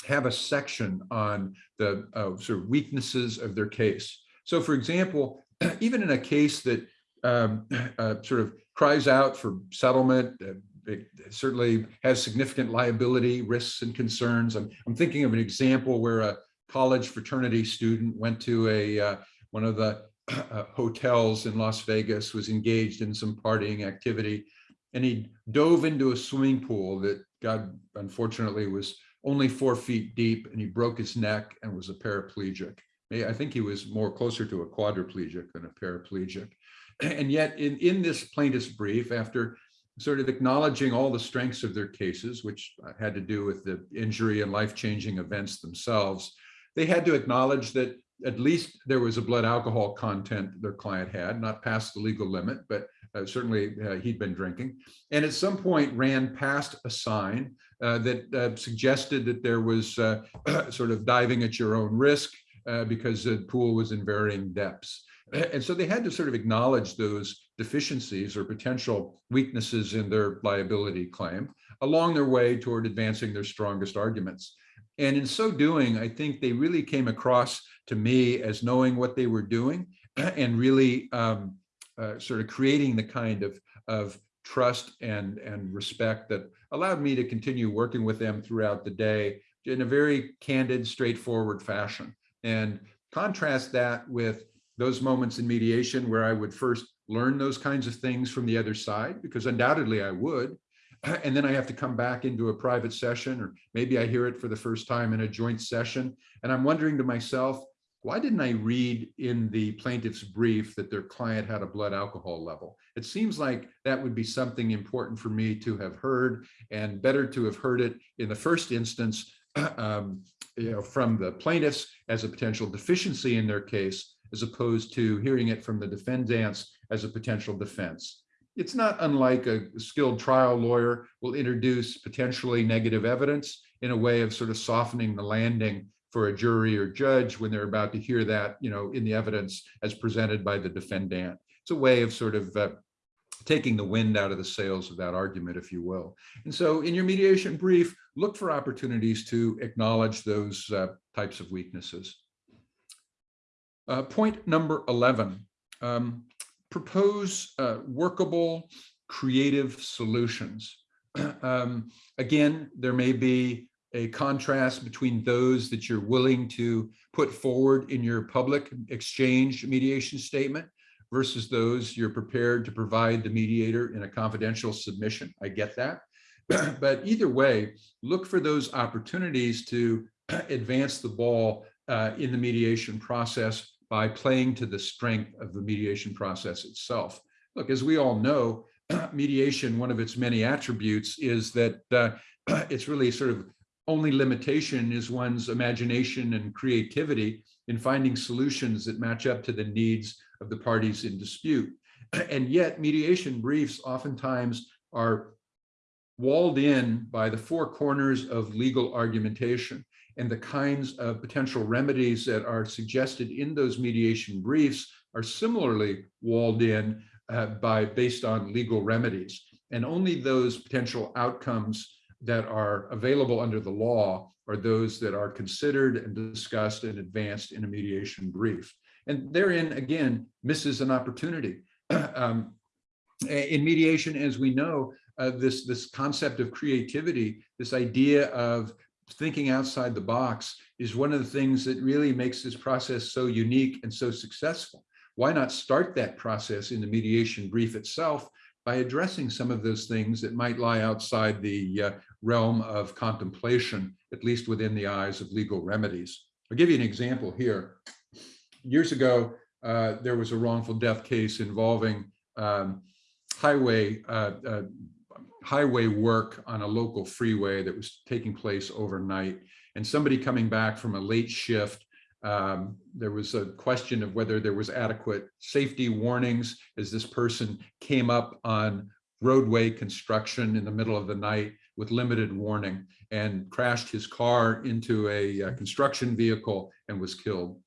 have a section on the uh, sort of weaknesses of their case. So for example, even in a case that um, uh, sort of cries out for settlement, uh, it certainly has significant liability risks and concerns. I'm, I'm thinking of an example where a college fraternity student went to a uh, one of the uh, hotels in Las Vegas, was engaged in some partying activity, and he dove into a swimming pool that God unfortunately was only four feet deep, and he broke his neck and was a paraplegic. I think he was more closer to a quadriplegic than a paraplegic. And yet in, in this plaintiff's brief, after sort of acknowledging all the strengths of their cases, which had to do with the injury and life-changing events themselves. They had to acknowledge that at least there was a blood alcohol content their client had, not past the legal limit, but uh, certainly uh, he'd been drinking. And at some point ran past a sign uh, that uh, suggested that there was uh, sort of diving at your own risk uh, because the pool was in varying depths. And so they had to sort of acknowledge those deficiencies or potential weaknesses in their liability claim along their way toward advancing their strongest arguments. And in so doing, I think they really came across to me as knowing what they were doing and really um, uh, sort of creating the kind of, of trust and, and respect that allowed me to continue working with them throughout the day in a very candid, straightforward fashion. And contrast that with those moments in mediation where I would first learn those kinds of things from the other side, because undoubtedly I would. And then I have to come back into a private session, or maybe I hear it for the first time in a joint session. And I'm wondering to myself, why didn't I read in the plaintiff's brief that their client had a blood alcohol level? It seems like that would be something important for me to have heard and better to have heard it in the first instance um, you know, from the plaintiffs as a potential deficiency in their case, as opposed to hearing it from the defendants as a potential defense. It's not unlike a skilled trial lawyer will introduce potentially negative evidence in a way of sort of softening the landing for a jury or judge when they're about to hear that, you know, in the evidence as presented by the defendant. It's a way of sort of uh, taking the wind out of the sails of that argument, if you will. And so in your mediation brief, look for opportunities to acknowledge those uh, types of weaknesses. Uh, point number 11, um, propose uh, workable, creative solutions. um, again, there may be a contrast between those that you're willing to put forward in your public exchange mediation statement versus those you're prepared to provide the mediator in a confidential submission. I get that. but either way, look for those opportunities to advance the ball uh, in the mediation process by playing to the strength of the mediation process itself. Look, as we all know, mediation, one of its many attributes is that uh, it's really sort of only limitation is one's imagination and creativity in finding solutions that match up to the needs of the parties in dispute. And yet mediation briefs oftentimes are walled in by the four corners of legal argumentation and the kinds of potential remedies that are suggested in those mediation briefs are similarly walled in uh, by based on legal remedies. And only those potential outcomes that are available under the law are those that are considered and discussed and advanced in a mediation brief. And therein, again, misses an opportunity. um, in mediation, as we know, uh, this, this concept of creativity, this idea of thinking outside the box is one of the things that really makes this process so unique and so successful. Why not start that process in the mediation brief itself by addressing some of those things that might lie outside the uh, realm of contemplation, at least within the eyes of legal remedies. I'll give you an example here. Years ago, uh, there was a wrongful death case involving um, highway uh, uh highway work on a local freeway that was taking place overnight. And somebody coming back from a late shift um, there was a question of whether there was adequate safety warnings as this person came up on roadway construction in the middle of the night with limited warning and crashed his car into a, a construction vehicle and was killed.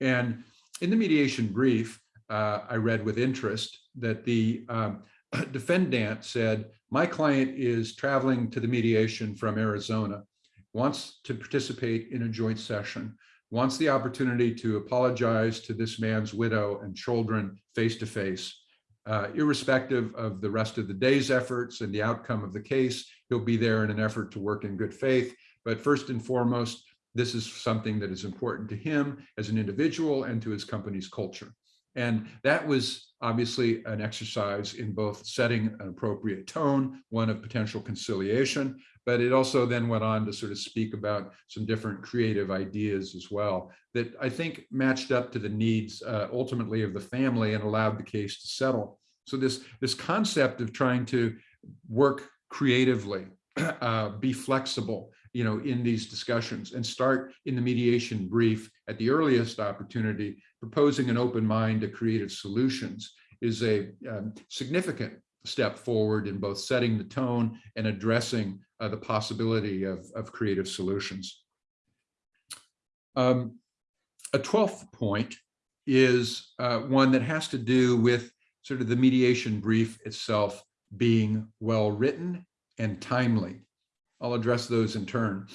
And in the mediation brief, uh, I read with interest that the um, defendant said, my client is traveling to the mediation from Arizona, wants to participate in a joint session wants the opportunity to apologize to this man's widow and children face to face. Uh, irrespective of the rest of the day's efforts and the outcome of the case, he'll be there in an effort to work in good faith. But first and foremost, this is something that is important to him as an individual and to his company's culture. And that was obviously an exercise in both setting an appropriate tone, one of potential conciliation, but it also then went on to sort of speak about some different creative ideas as well that I think matched up to the needs uh, ultimately of the family and allowed the case to settle. So this, this concept of trying to work creatively, uh, be flexible, you know, in these discussions and start in the mediation brief at the earliest opportunity, proposing an open mind to creative solutions is a um, significant step forward in both setting the tone and addressing uh, the possibility of, of creative solutions. Um, a 12th point is uh, one that has to do with sort of the mediation brief itself being well written and timely. I'll address those in turn.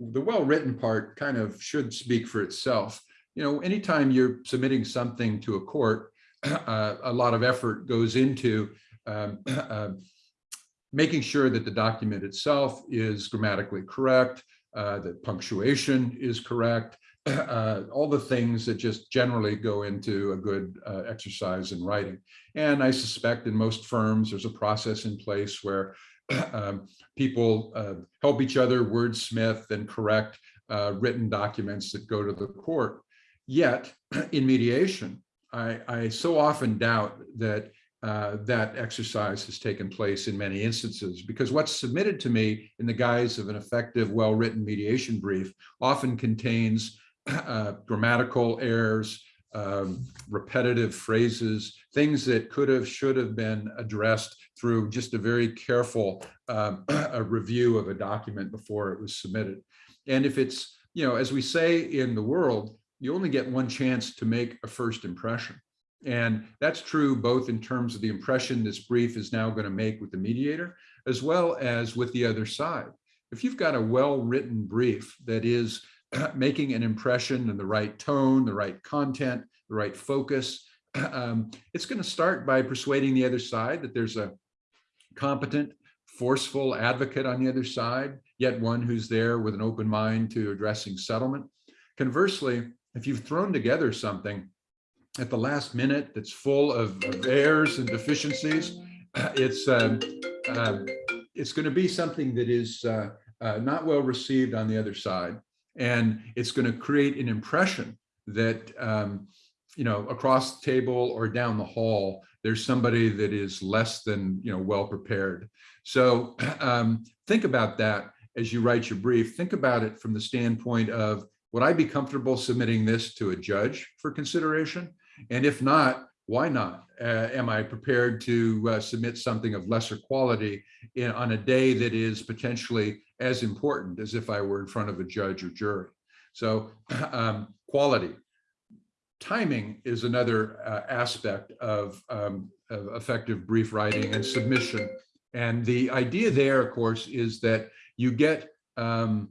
The well-written part kind of should speak for itself. You know, anytime you're submitting something to a court, uh, a lot of effort goes into um, uh, making sure that the document itself is grammatically correct, uh, that punctuation is correct, uh, all the things that just generally go into a good uh, exercise in writing. And I suspect in most firms, there's a process in place where um, people uh, help each other wordsmith and correct uh, written documents that go to the court. Yet in mediation, I, I so often doubt that uh, that exercise has taken place in many instances because what's submitted to me in the guise of an effective, well-written mediation brief often contains uh, grammatical errors, um, repetitive phrases, things that could have, should have been addressed through just a very careful um, a review of a document before it was submitted. And if it's, you know, as we say in the world, you only get one chance to make a first impression. And that's true both in terms of the impression this brief is now going to make with the mediator, as well as with the other side. If you've got a well-written brief that is making an impression and the right tone, the right content, the right focus, um, it's going to start by persuading the other side that there's a competent, forceful advocate on the other side, yet one who's there with an open mind to addressing settlement. Conversely, if you've thrown together something at the last minute that's full of, errors and deficiencies, it's um, um, it's going to be something that is uh, uh, not well received on the other side. And it's going to create an impression that, um, you know, across the table or down the hall, there's somebody that is less than, you know, well prepared. So um, think about that as you write your brief. Think about it from the standpoint of, would I be comfortable submitting this to a judge for consideration? And if not, why not? Uh, am I prepared to uh, submit something of lesser quality in, on a day that is potentially as important as if I were in front of a judge or jury? So um, quality. Timing is another uh, aspect of, um, of effective brief writing and submission. And the idea there, of course, is that you get um,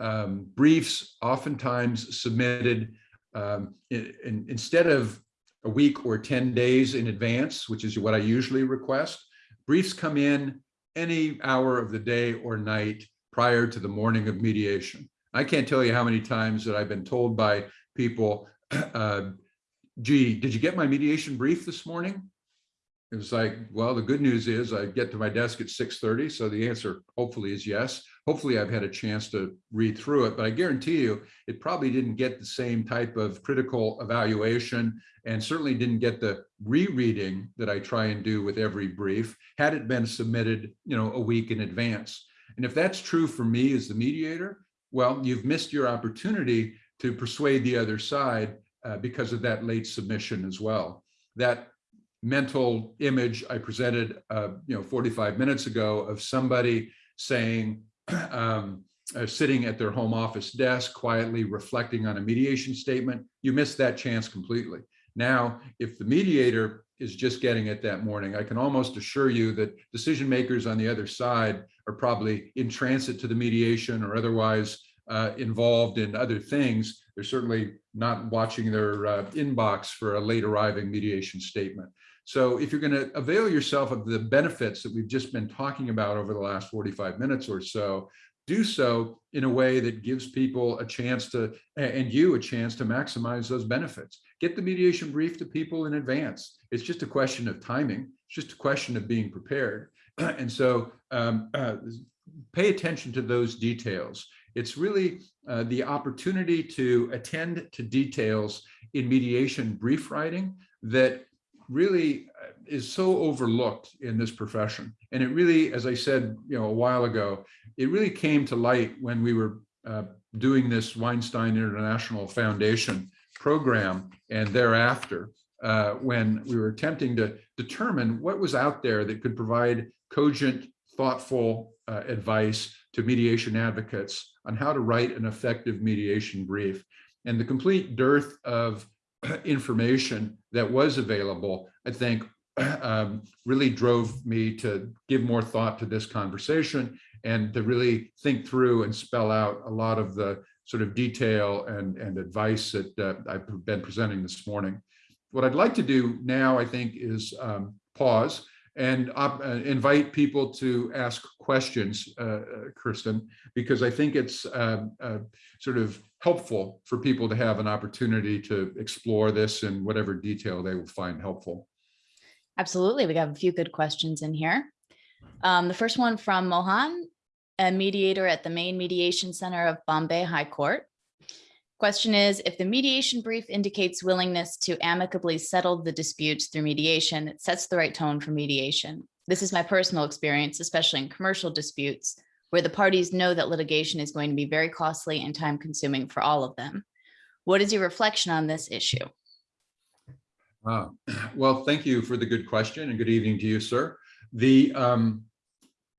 um briefs oftentimes submitted um, in, in, instead of a week or 10 days in advance, which is what I usually request, briefs come in any hour of the day or night prior to the morning of mediation. I can't tell you how many times that I've been told by people, uh, gee, did you get my mediation brief this morning? It was like, well, the good news is I get to my desk at 6.30. So the answer hopefully is yes. Hopefully I've had a chance to read through it, but I guarantee you it probably didn't get the same type of critical evaluation and certainly didn't get the rereading that I try and do with every brief had it been submitted, you know, a week in advance. And if that's true for me as the mediator, well, you've missed your opportunity to persuade the other side uh, because of that late submission as well. That mental image I presented, uh, you know, 45 minutes ago of somebody saying, um, uh, sitting at their home office desk, quietly reflecting on a mediation statement, you missed that chance completely. Now, if the mediator is just getting it that morning, I can almost assure you that decision makers on the other side are probably in transit to the mediation or otherwise uh, involved in other things. They're certainly not watching their uh, inbox for a late arriving mediation statement. So if you're going to avail yourself of the benefits that we've just been talking about over the last 45 minutes or so, do so in a way that gives people a chance to, and you a chance to maximize those benefits. Get the mediation brief to people in advance. It's just a question of timing. It's just a question of being prepared. And so um, uh, pay attention to those details. It's really uh, the opportunity to attend to details in mediation brief writing that really uh, is so overlooked in this profession. And it really, as I said, you know, a while ago, it really came to light when we were uh, doing this Weinstein International Foundation program and thereafter, uh, when we were attempting to determine what was out there that could provide cogent, thoughtful uh, advice to mediation advocates on how to write an effective mediation brief. And the complete dearth of information that was available, I think, um, really drove me to give more thought to this conversation and to really think through and spell out a lot of the sort of detail and, and advice that uh, I've been presenting this morning. What I'd like to do now, I think, is um, pause and uh, invite people to ask questions, uh, uh, Kirsten, because I think it's uh, uh, sort of helpful for people to have an opportunity to explore this in whatever detail they will find helpful. Absolutely. We got a few good questions in here. Um, the first one from Mohan, a mediator at the Main Mediation Center of Bombay High Court. Question is, if the mediation brief indicates willingness to amicably settle the disputes through mediation, it sets the right tone for mediation. This is my personal experience, especially in commercial disputes, where the parties know that litigation is going to be very costly and time consuming for all of them. What is your reflection on this issue? Uh, well, thank you for the good question and good evening to you, sir. The um,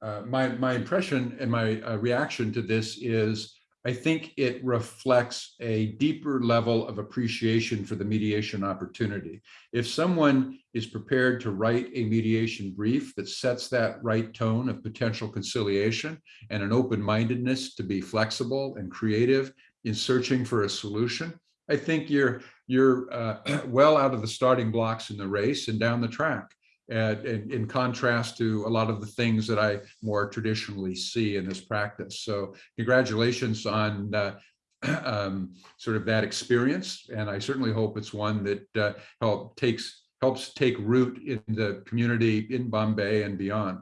uh, my my impression and my uh, reaction to this is I think it reflects a deeper level of appreciation for the mediation opportunity. If someone is prepared to write a mediation brief that sets that right tone of potential conciliation and an open-mindedness to be flexible and creative in searching for a solution, I think you're you're uh, well out of the starting blocks in the race and down the track in, in, contrast to a lot of the things that I more traditionally see in this practice. So congratulations on uh, um, sort of that experience. And I certainly hope it's one that uh, help takes helps take root in the community in Bombay and beyond.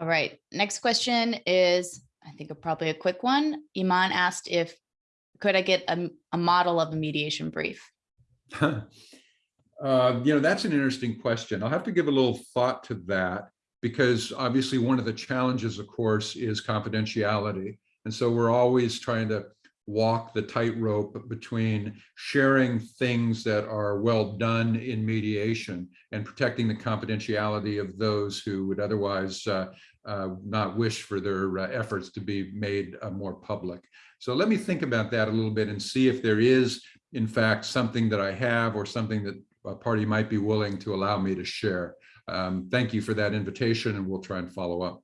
All right, next question is, I think probably a quick one. Iman asked if, could I get a, a model of a mediation brief? Uh, you know, that's an interesting question. I'll have to give a little thought to that because obviously one of the challenges, of course, is confidentiality. And so we're always trying to walk the tightrope between sharing things that are well done in mediation and protecting the confidentiality of those who would otherwise uh, uh, not wish for their uh, efforts to be made uh, more public. So let me think about that a little bit and see if there is, in fact, something that I have or something that party might be willing to allow me to share. Um, thank you for that invitation and we'll try and follow up.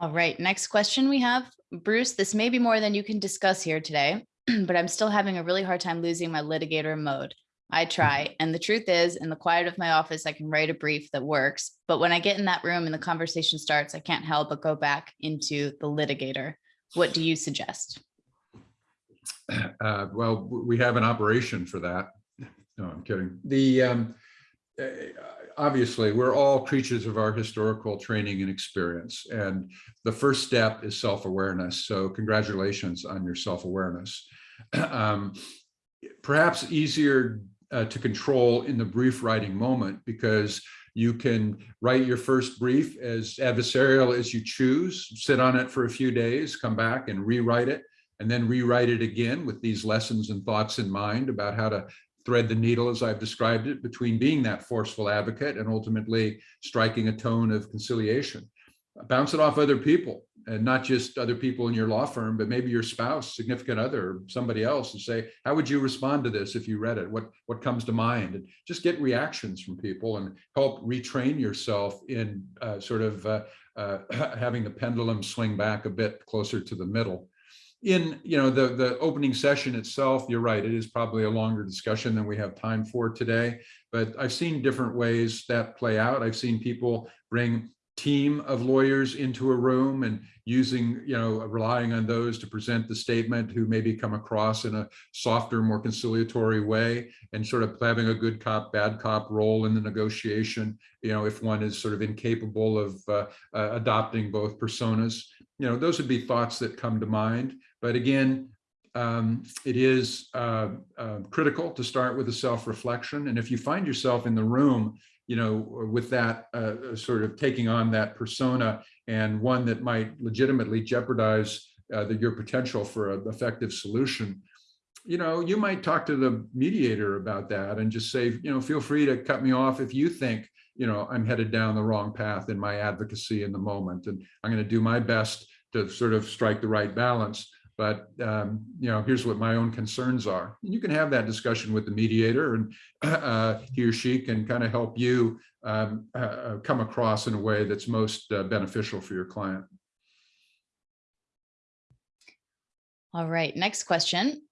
All right, next question we have. Bruce, this may be more than you can discuss here today, but I'm still having a really hard time losing my litigator mode. I try. And the truth is, in the quiet of my office, I can write a brief that works. But when I get in that room and the conversation starts, I can't help but go back into the litigator. What do you suggest? Uh, well, we have an operation for that. No, I'm kidding. The um, uh, obviously we're all creatures of our historical training and experience, and the first step is self-awareness. So congratulations on your self-awareness. Um, perhaps easier uh, to control in the brief writing moment because you can write your first brief as adversarial as you choose, sit on it for a few days, come back and rewrite it, and then rewrite it again with these lessons and thoughts in mind about how to thread the needle, as I've described it, between being that forceful advocate and ultimately striking a tone of conciliation. Bounce it off other people and not just other people in your law firm, but maybe your spouse, significant other, somebody else and say, how would you respond to this if you read it? What, what comes to mind? And just get reactions from people and help retrain yourself in uh, sort of uh, uh, having the pendulum swing back a bit closer to the middle in you know the the opening session itself you're right it is probably a longer discussion than we have time for today but i've seen different ways that play out. I've seen people bring team of lawyers into a room and using you know relying on those to present the statement who maybe come across in a softer more conciliatory way and sort of having a good cop bad cop role in the negotiation you know if one is sort of incapable of uh, uh, adopting both personas. You know those would be thoughts that come to mind but again, um, it is uh, uh, critical to start with a self-reflection. And if you find yourself in the room, you know, with that uh, sort of taking on that persona and one that might legitimately jeopardize uh, the, your potential for an effective solution, you know, you might talk to the mediator about that and just say, you know, feel free to cut me off if you think, you know, I'm headed down the wrong path in my advocacy in the moment. And I'm going to do my best to sort of strike the right balance. But, um, you know, here's what my own concerns are. And you can have that discussion with the mediator and uh, he or she can kind of help you um, uh, come across in a way that's most uh, beneficial for your client. All right, next question.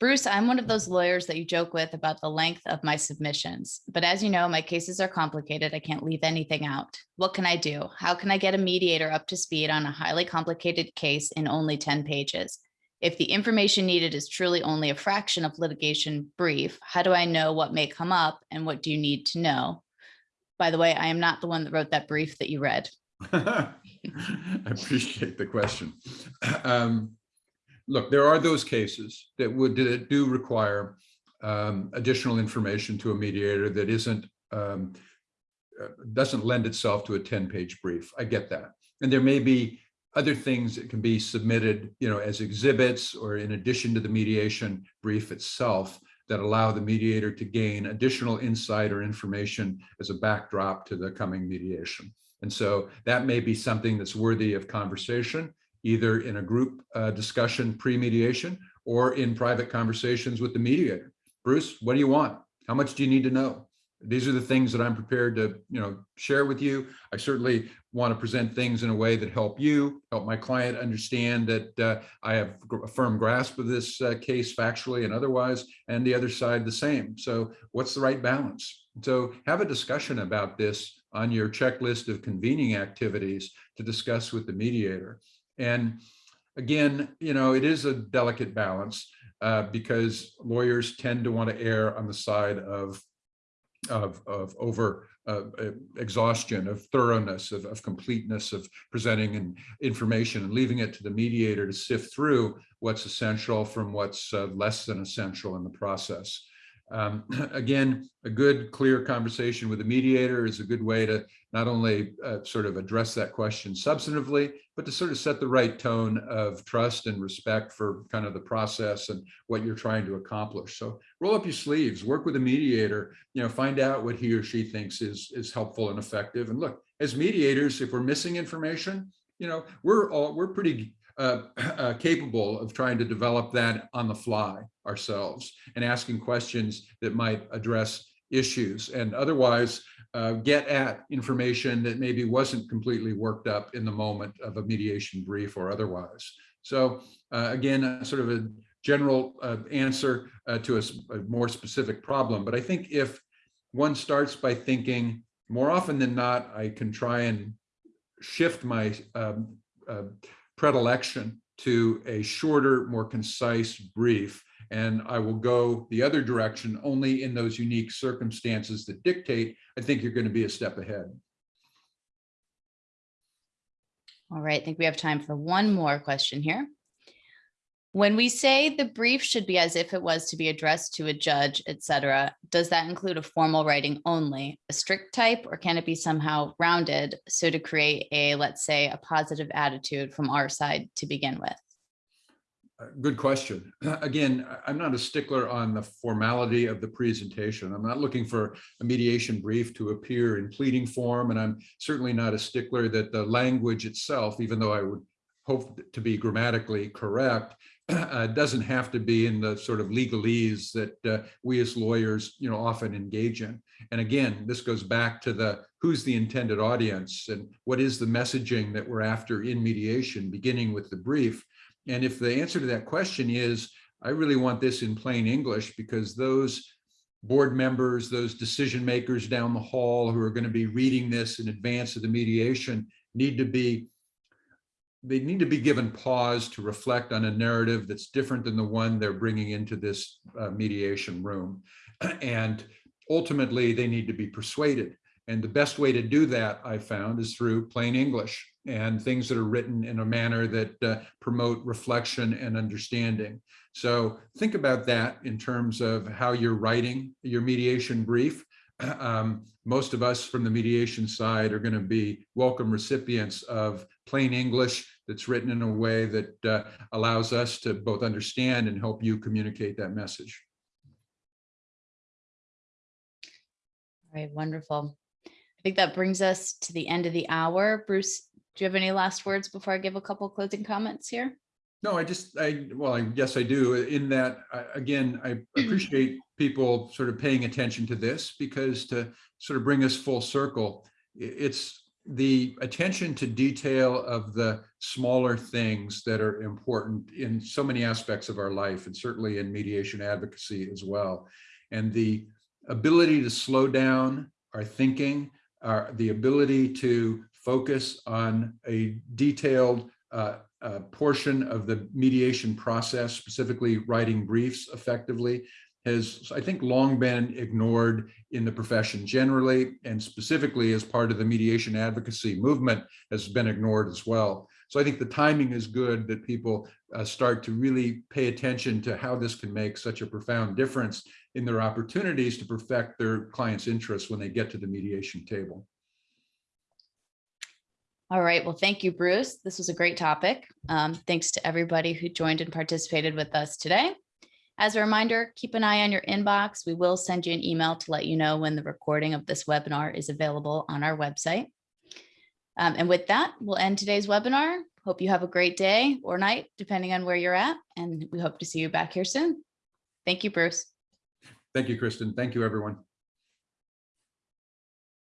Bruce, I'm one of those lawyers that you joke with about the length of my submissions. But as you know, my cases are complicated. I can't leave anything out. What can I do? How can I get a mediator up to speed on a highly complicated case in only 10 pages? If the information needed is truly only a fraction of litigation brief, how do I know what may come up and what do you need to know? By the way, I am not the one that wrote that brief that you read. I appreciate the question. Um, look, there are those cases that would that do require um, additional information to a mediator that isn't um, uh, doesn't lend itself to a 10 page brief. I get that. And there may be other things that can be submitted, you know, as exhibits or in addition to the mediation brief itself that allow the mediator to gain additional insight or information as a backdrop to the coming mediation. And so that may be something that's worthy of conversation either in a group uh, discussion pre-mediation or in private conversations with the mediator. Bruce, what do you want? How much do you need to know? These are the things that I'm prepared to, you know, share with you. I certainly want to present things in a way that help you, help my client understand that uh, I have a firm grasp of this uh, case factually and otherwise, and the other side the same. So what's the right balance? So have a discussion about this on your checklist of convening activities to discuss with the mediator. And again, you know, it is a delicate balance uh, because lawyers tend to want to err on the side of of, of over uh, exhaustion, of thoroughness, of, of completeness, of presenting and information and leaving it to the mediator to sift through what's essential from what's uh, less than essential in the process. Um, again, a good, clear conversation with a mediator is a good way to not only uh, sort of address that question substantively, but to sort of set the right tone of trust and respect for kind of the process and what you're trying to accomplish. So roll up your sleeves, work with a mediator, you know, find out what he or she thinks is, is helpful and effective. And look, as mediators, if we're missing information, you know, we're all, we're pretty uh, uh, capable of trying to develop that on the fly ourselves and asking questions that might address issues and otherwise uh, get at information that maybe wasn't completely worked up in the moment of a mediation brief or otherwise. So uh, again, sort of a general uh, answer uh, to a, a more specific problem. But I think if one starts by thinking more often than not, I can try and shift my um, uh, predilection to a shorter, more concise brief. And I will go the other direction only in those unique circumstances that dictate, I think you're going to be a step ahead. All right, I think we have time for one more question here. When we say the brief should be as if it was to be addressed to a judge, etc., does that include a formal writing only, a strict type, or can it be somehow rounded so to create a, let's say, a positive attitude from our side to begin with? Uh, good question. Again, I'm not a stickler on the formality of the presentation. I'm not looking for a mediation brief to appear in pleading form, and I'm certainly not a stickler that the language itself, even though I would hope to be grammatically correct, uh, doesn't have to be in the sort of legalese that uh, we as lawyers, you know, often engage in. And again, this goes back to the who's the intended audience and what is the messaging that we're after in mediation, beginning with the brief. And if the answer to that question is, I really want this in plain English because those board members, those decision makers down the hall who are going to be reading this in advance of the mediation need to be they need to be given pause to reflect on a narrative that's different than the one they're bringing into this uh, mediation room. And ultimately, they need to be persuaded. And the best way to do that, I found, is through plain English and things that are written in a manner that uh, promote reflection and understanding. So think about that in terms of how you're writing your mediation brief. Um, most of us from the mediation side are going to be welcome recipients of plain English that's written in a way that uh, allows us to both understand and help you communicate that message. All right, wonderful. I think that brings us to the end of the hour. Bruce, do you have any last words before I give a couple closing comments here? No, I just, I, well, I guess I do, in that, I- again, I appreciate people sort of paying attention to this because to sort of bring us full circle, it's the attention to detail of the smaller things that are important in so many aspects of our life and certainly in mediation advocacy as well. And the ability to slow down our thinking, our, the ability to focus on a detailed uh, uh, portion of the mediation process, specifically writing briefs effectively, has, I think, long been ignored in the profession generally, and specifically as part of the mediation advocacy movement has been ignored as well. So I think the timing is good that people uh, start to really pay attention to how this can make such a profound difference in their opportunities to perfect their clients' interests when they get to the mediation table. All right, well, thank you, Bruce. This was a great topic. Um, thanks to everybody who joined and participated with us today. As a reminder, keep an eye on your inbox. We will send you an email to let you know when the recording of this webinar is available on our website. Um, and with that, we'll end today's webinar. Hope you have a great day or night, depending on where you're at, and we hope to see you back here soon. Thank you, Bruce. Thank you, Kristen. Thank you, everyone.